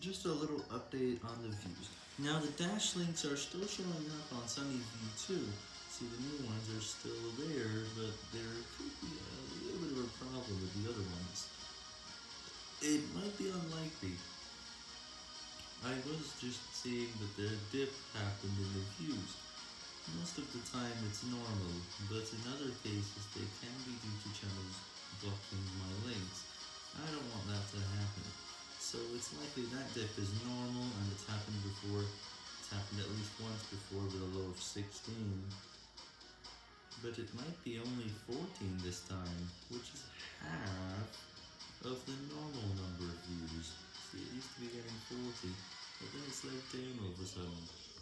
Just a little update on the views. Now the dash links are still showing up on SunnyView too. See the new ones are still there, but there could be a little bit of a problem with the other ones. It might be unlikely. I was just seeing that the dip happened in the views. Most of the time it's normal, but in other cases they can be due to channels blocking my links. I don't want that to happen. So it's likely that dip is normal and it's happened before. It's happened at least once before with a low of 16. But it might be only 14 this time, which is half of the normal number of views. See, it used to be getting 40, but then it slowed down all of a sudden.